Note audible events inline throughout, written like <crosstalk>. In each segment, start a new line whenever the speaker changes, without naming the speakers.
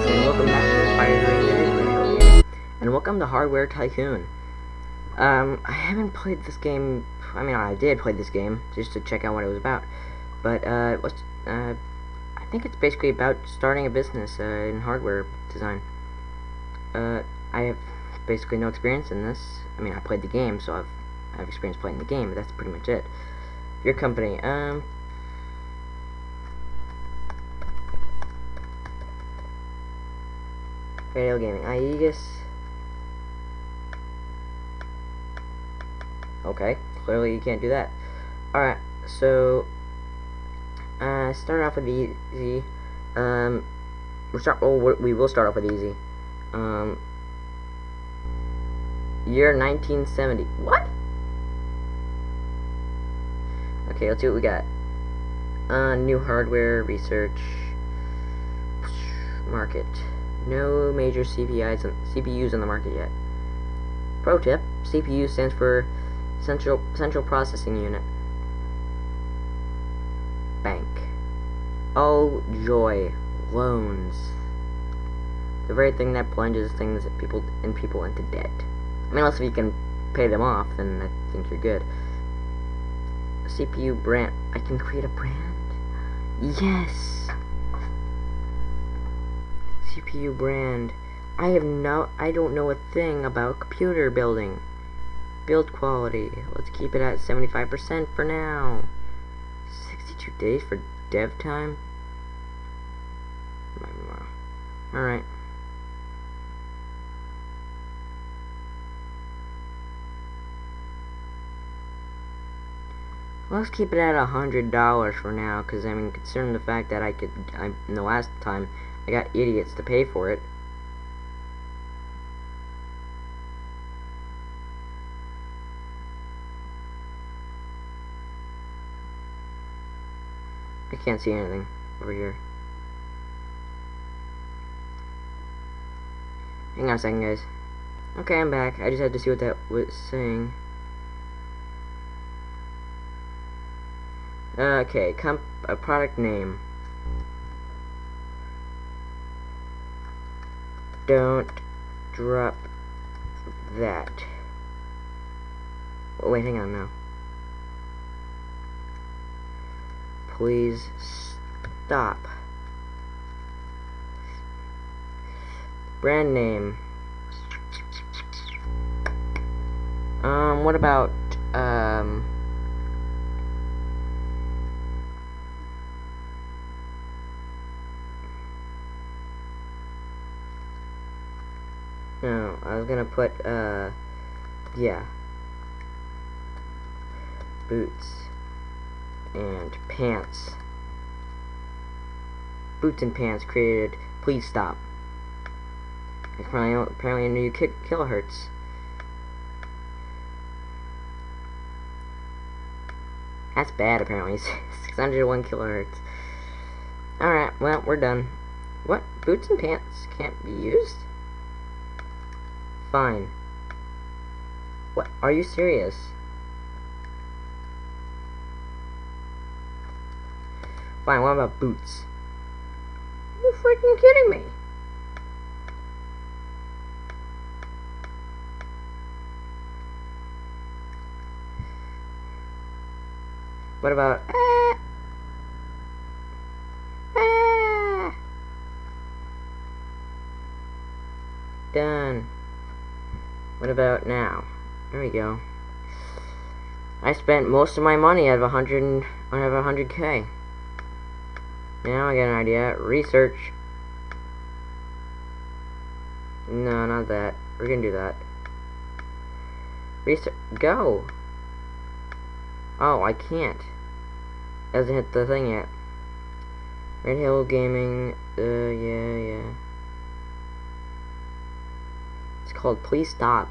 guys, and welcome back to Guys Radio Gaming, and welcome to Hardware Tycoon. Um, I haven't played this game, I mean, I did play this game, just to check out what it was about, but, uh, was, uh, I think it's basically about starting a business, uh, in hardware design. Uh, I have basically no experience in this, I mean, I played the game, so I've, I have experience playing the game, but that's pretty much it. Your company, um, Radio gaming. Aegis. Okay, clearly you can't do that. Alright, so uh start off with easy. Um we'll start well, we will start off with easy. Um year 1970. What? Okay, let's see what we got. Uh new hardware research market. No major CPIs on, CPUs on the market yet. Pro tip, CPU stands for Central, Central Processing Unit. Bank. Oh joy, loans. The very thing that plunges things people and people into debt. I mean, unless if you can pay them off, then I think you're good. CPU brand. I can create a brand? Yes! CPU brand. I have no, I don't know a thing about computer building. Build quality. Let's keep it at 75% for now. 62 days for dev time? Alright. Let's keep it at a hundred dollars for now, because I mean, considering the fact that I could, I, in the last time, I got idiots to pay for it. I can't see anything over here. Hang on a second, guys. Okay, I'm back. I just had to see what that was saying. Uh, okay, comp a product name. Don't drop that. Oh, wait, hang on now. Please stop. Brand name. Um, what about, um... No, I was gonna put, uh, yeah. Boots. And pants. Boots and pants created, please stop. Apparently, apparently a new ki kilohertz. That's bad, apparently. <laughs> 601 kilohertz. Alright, well, we're done. What? Boots and pants can't be used? Fine. What? Are you serious? Fine, what about boots? You freaking kidding me? What about... Ah, ah. Done. What about now? There we go. I spent most of my money out of a hundred out of a hundred K. Now I get an idea. Research. No, not that. We're gonna do that. Research. Go. Oh, I can't. Hasn't hit the thing yet. Red Hill Gaming. Uh, yeah, yeah. It's called Please Stop.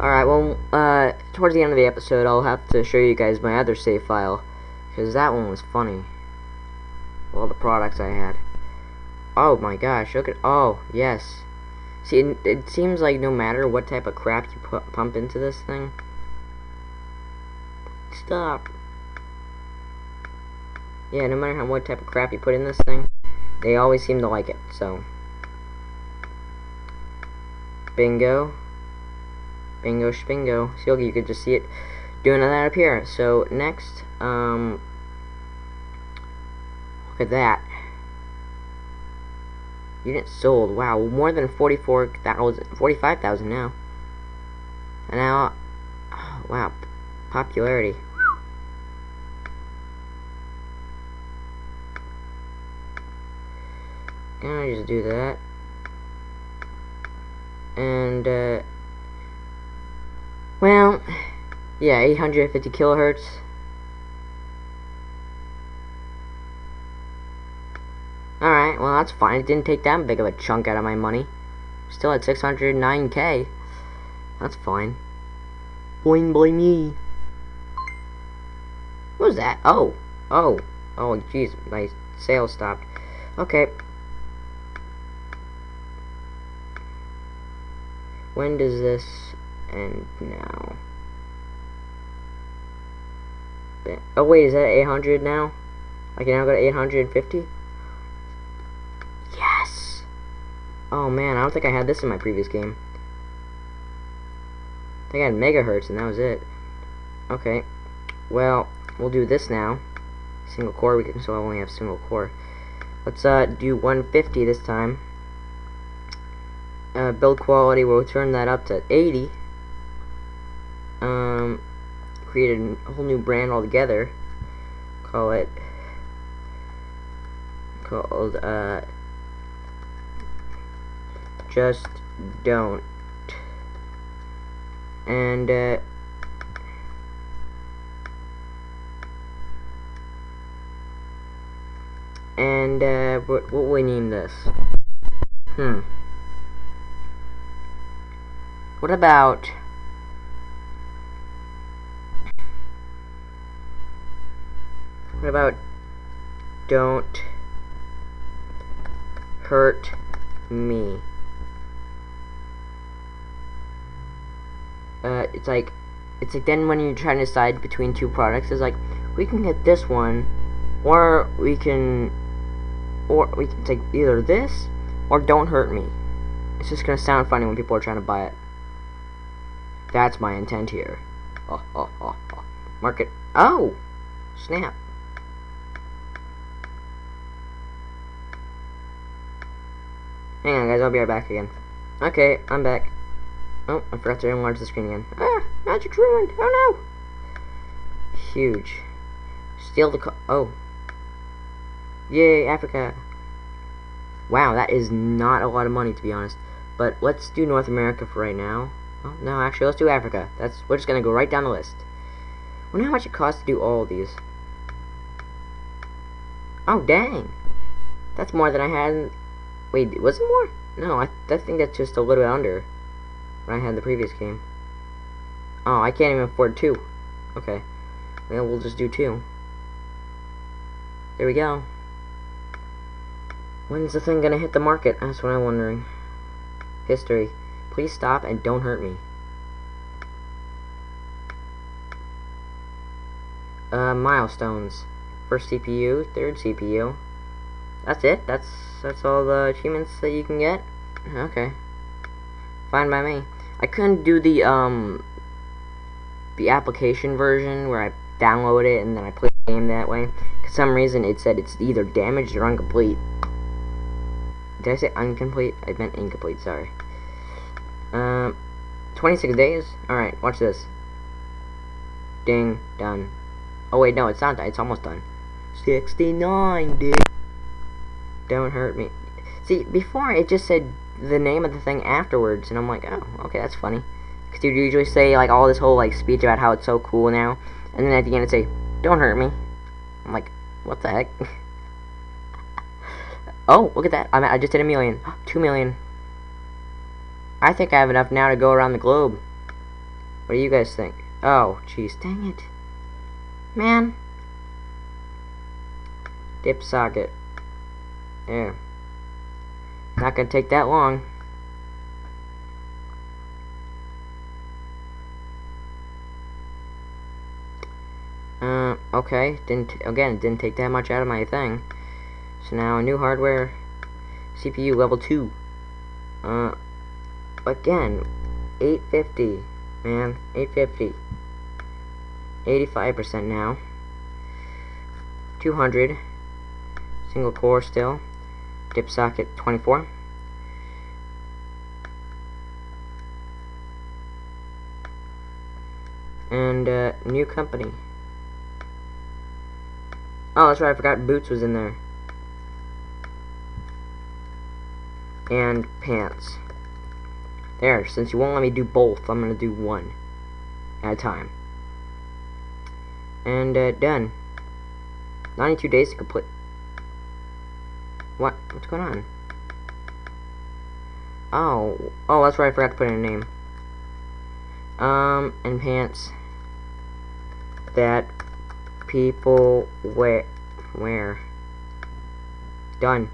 Alright, well, uh, towards the end of the episode, I'll have to show you guys my other save file. Because that one was funny. All the products I had. Oh my gosh, look at, oh, yes. See, it, it seems like no matter what type of crap you put, pump into this thing. Stop. Yeah, no matter how what type of crap you put in this thing, they always seem to like it, so. Bingo. Bingo spingo. So you could just see it doing that up here. So next, um, look at that. Units sold. Wow, more than 44,000, 45,000 now. And now, oh, <sighs> wow, popularity. Gonna just do that. And, uh, well, yeah, 850 kilohertz. Alright, well that's fine. It didn't take that big of a chunk out of my money. Still at 609k. That's fine. Boing boing me. What was that? Oh. Oh. Oh, jeez. My sales stopped. Okay. When does this end now? Oh wait, is that 800 now? I can now go to 850? Yes! Oh man, I don't think I had this in my previous game. I think I had megahertz and that was it. Okay. Well, we'll do this now. Single core, we can so I only have single core. Let's uh, do 150 this time uh, build quality, we'll turn that up to 80. Um, create a whole new brand altogether. Call it called uh, just don't. And uh, and uh, what what we name this? Hmm. What about... What about... Don't... Hurt me. Uh, it's like... It's like then when you're trying to decide between two products, it's like, we can get this one, or we can... Or we can take either this, or don't hurt me. It's just gonna sound funny when people are trying to buy it. That's my intent here. Oh, oh, oh. Market. Oh! Snap. Hang on, guys. I'll be right back again. Okay, I'm back. Oh, I forgot to enlarge the screen again. Ah! Magic's ruined! Oh, no! Huge. Steal the Oh. Yay, Africa. Wow, that is not a lot of money, to be honest. But let's do North America for right now. Oh, no, actually, let's do Africa. That's We're just going to go right down the list. wonder how much it costs to do all of these. Oh, dang. That's more than I had. Wait, was it more? No, I, I think that's just a little bit under what I had in the previous game. Oh, I can't even afford two. Okay. Well, we'll just do two. There we go. When's the thing gonna hit the market? That's what I'm wondering. History. Please stop and don't hurt me. Uh, milestones. First CPU, third CPU. That's it? That's that's all the achievements that you can get? Okay. Fine by me. I couldn't do the, um, the application version where I download it and then I play the game that way. For some reason it said it's either damaged or incomplete. Did I say incomplete? I meant incomplete, sorry. Um, 26 days? Alright, watch this. Ding, done. Oh wait, no, it's not done. It's almost done. 69, dude. Don't hurt me. See, before it just said the name of the thing afterwards, and I'm like, oh, okay, that's funny. Because you usually say, like, all this whole, like, speech about how it's so cool now, and then at the end it say, don't hurt me. I'm like, what the heck? <laughs> oh, look at that. I, I just did a million. <gasps> Two million. I think I have enough now to go around the globe. What do you guys think? Oh, jeez, dang it. Man. Dip socket. There. Not gonna take that long. Uh, Okay, didn't again didn't take that much out of my thing. So now a new hardware, CPU level two. Uh, again, 850, man, 850. 85% now. 200. Single core still. Dip socket 24. And uh, new company. Oh, that's right. I forgot Boots was in there. And pants. There. Since you won't let me do both, I'm gonna do one at a time. And uh, done. 92 days to complete. What? What's going on? Oh, oh, that's right. I forgot to put in a name. Um, and pants that people wear. Wear. Done.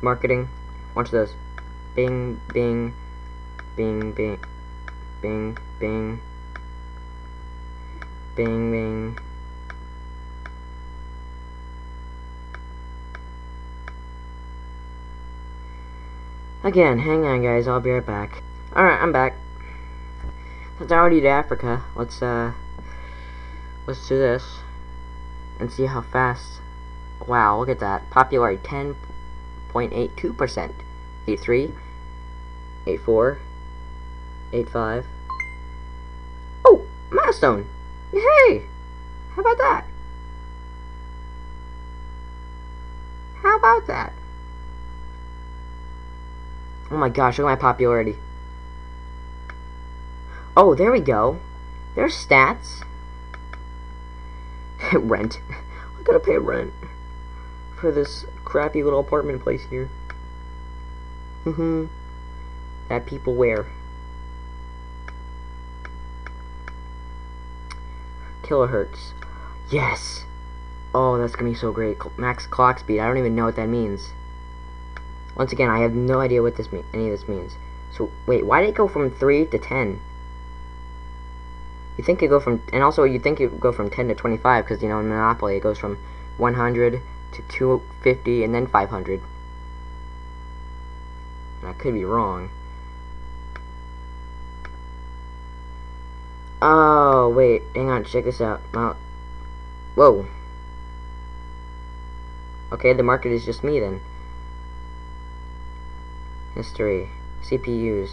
Marketing. Watch this. Bing, bing, bing, bing, bing, bing, bing, bing. Again, hang on guys, I'll be right back. Alright, I'm back. Since I already did Africa, let's uh let's do this and see how fast wow, look at that. Popularity ten point eight two percent. Eight three, eight four, eight five. Oh, milestone! Hey! How about that? How about that? Oh my gosh, look at my popularity. Oh, there we go. There's stats. <laughs> rent. <laughs> I gotta pay rent for this crappy little apartment place here. Mm-hmm. <laughs> that people wear. Kilohertz. Yes! Oh, that's gonna be so great. Max clock speed. I don't even know what that means. Once again, I have no idea what this mean any of this means. So, wait, why did it go from 3 to 10? You think it go from, and also you think it go from 10 to 25, because, you know, in Monopoly it goes from 100 to 250 and then 500. I could be wrong. Oh, wait, hang on, check this out. Well, whoa. Okay, the market is just me then. History. CPUs.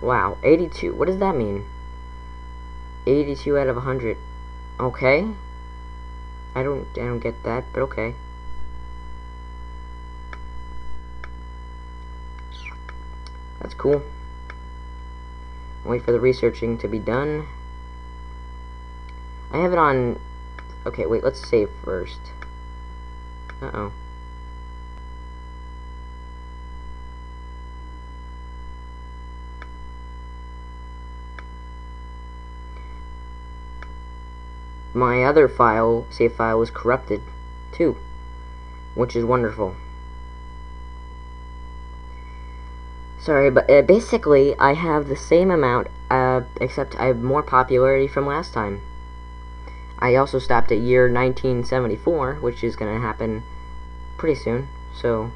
Wow, 82. What does that mean? 82 out of 100. Okay. I don't I don't get that, but okay. That's cool. Wait for the researching to be done. I have it on... Okay, wait, let's save first. Uh-oh. my other file, save file, was corrupted, too. Which is wonderful. Sorry, but uh, basically, I have the same amount, uh, except I have more popularity from last time. I also stopped at year 1974, which is going to happen pretty soon, so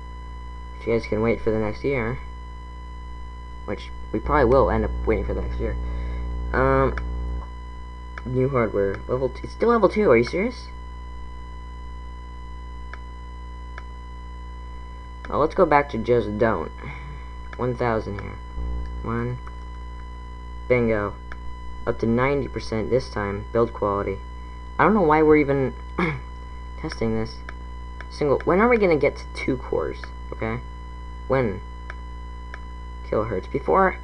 if you guys can wait for the next year, which we probably will end up waiting for the next year, um, New hardware. Level 2. Still level 2. Are you serious? Well, let's go back to just don't. 1,000 here. 1. Bingo. Up to 90% this time. Build quality. I don't know why we're even <clears throat> testing this. Single. When are we going to get to 2 cores? Okay? When? Kilohertz. Before,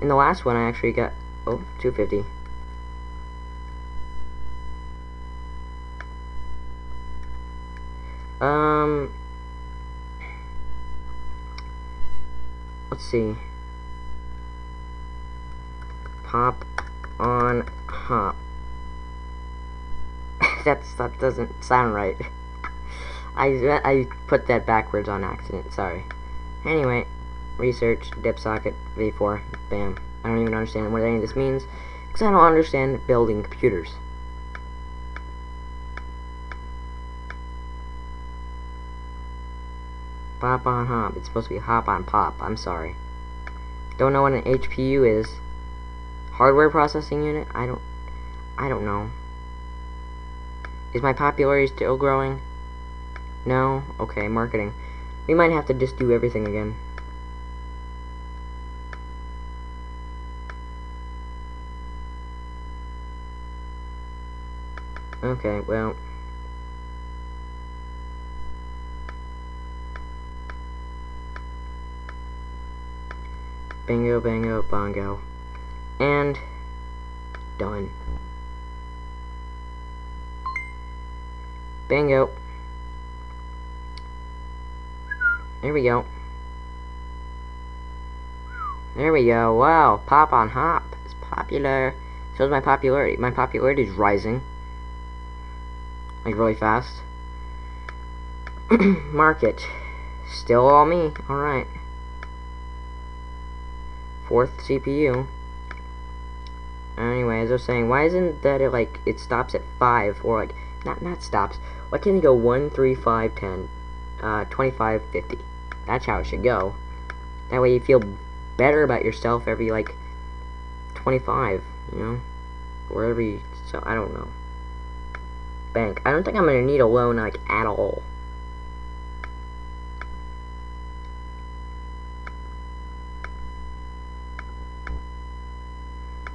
in the last one, I actually got... Oh, 250. Um, let's see. Pop on hop that's, that doesn't sound right. I, I put that backwards on accident, sorry. Anyway, research, dipsocket, v4, bam. I don't even understand what any of this means, because I don't understand building computers. Pop on hop. It's supposed to be hop on pop. I'm sorry. Don't know what an HPU is. Hardware processing unit? I don't I don't know. Is my popularity still growing? No? Okay, marketing. We might have to just do everything again. Okay, well... Bingo, bango, bongo. And... Done. Bingo. There we go. There we go. Wow, pop on hop. It's popular. Shows my popularity. My popularity is rising. Like really fast. <clears throat> Market. Still all me. Alright. Fourth CPU. Anyway, as I was saying, why isn't that it like it stops at five or like not not stops? Why can't it go one, three, five, ten, uh, twenty-five, fifty? That's how it should go. That way you feel better about yourself every like twenty-five, you know, or every so I don't know. Bank. I don't think I'm gonna need a loan like at all.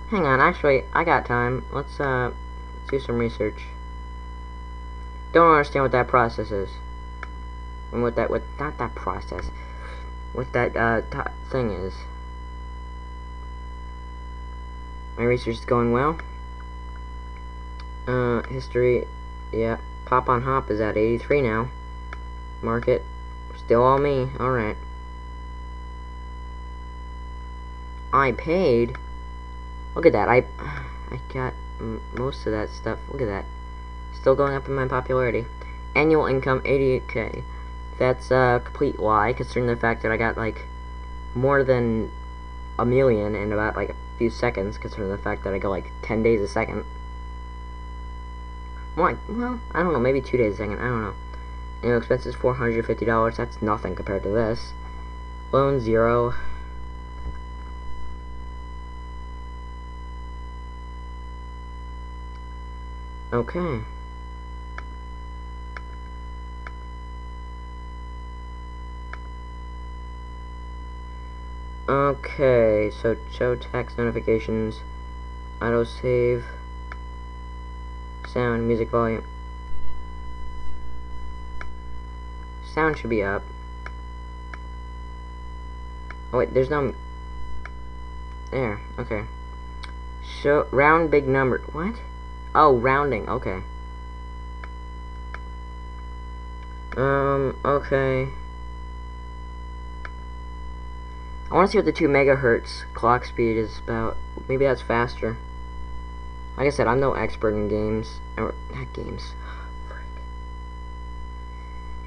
Hang on, actually, I got time. Let's, uh, let's do some research. Don't understand what that process is. And what that, what, not that process. What that, uh, thing is. My research is going well. Uh, history, yeah. Pop on Hop is at 83 now. Market, still all me. Alright. I paid Look at that. I I got most of that stuff. Look at that. Still going up in my popularity. Annual income 88k. That's a complete lie, considering the fact that I got like more than a million in about like a few seconds, considering the fact that I go like 10 days a second. Well, well, I don't know, maybe two days a second. I don't know. Annual expenses $450. That's nothing compared to this. Loan zero. Okay. Okay, so show text notifications, auto save, sound, music volume. Sound should be up. Oh wait, there's no... There, okay. Show, round big number, what? Oh, rounding, okay. Um, okay. I want to see what the 2 megahertz clock speed is about. Maybe that's faster. Like I said, I'm no expert in games. Or, not games.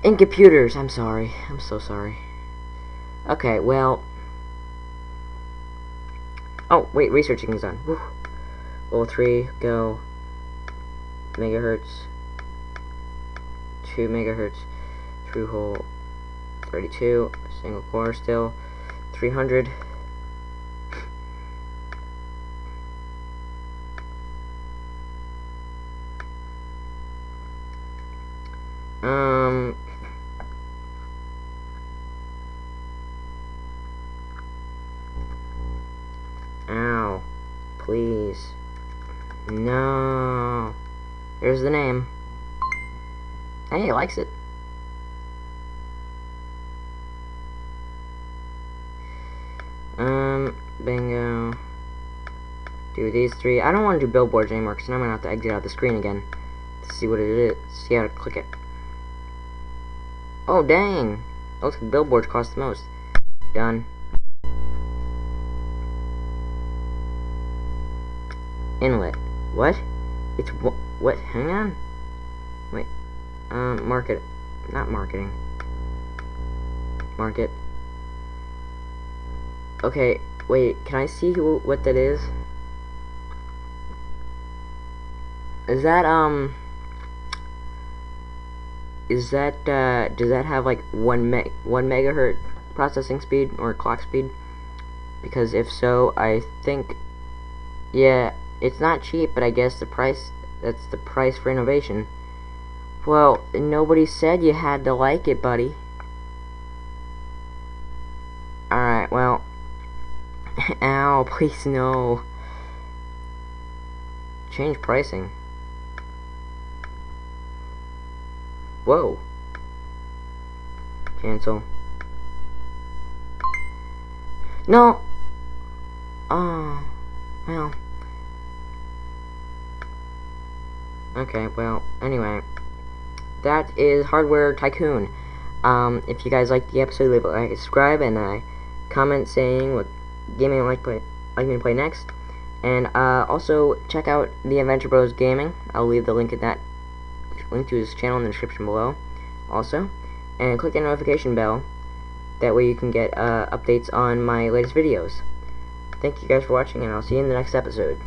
In computers, I'm sorry. I'm so sorry. Okay, well... Oh, wait, researching is done. Whew. Level 3, go megahertz, 2 megahertz, through hole 32, single core still, 300. Um, ow, please, no. There's the name. Hey, he likes it. Bingo. Do these three. I don't want to do billboards anymore because I'm going to have to exit out the screen again to see what it is. See how to click it. Oh, dang. looks like billboards cost the most. Done. Inlet. What? It's what? Hang on. Wait. Um, market. Not marketing. Market. Okay, wait. Can I see who what that is? Is that um? is that, uh, does that have like one meg, one megahertz processing speed or clock speed? Because if so, I think, yeah, it's not cheap, but I guess the price, that's the price for innovation. Well, nobody said you had to like it, buddy. Please no. Change pricing. Whoa. Cancel. No. Oh. Well. Okay, well, anyway. That is Hardware Tycoon. Um, if you guys liked the episode, leave a like, subscribe, and a comment saying what gaming you like, play, like me to play next. And uh, also check out the Adventure Bros Gaming. I'll leave the link in that link to his channel in the description below also and click the notification bell that way you can get uh, updates on my latest videos thank you guys for watching and I'll see you in the next episode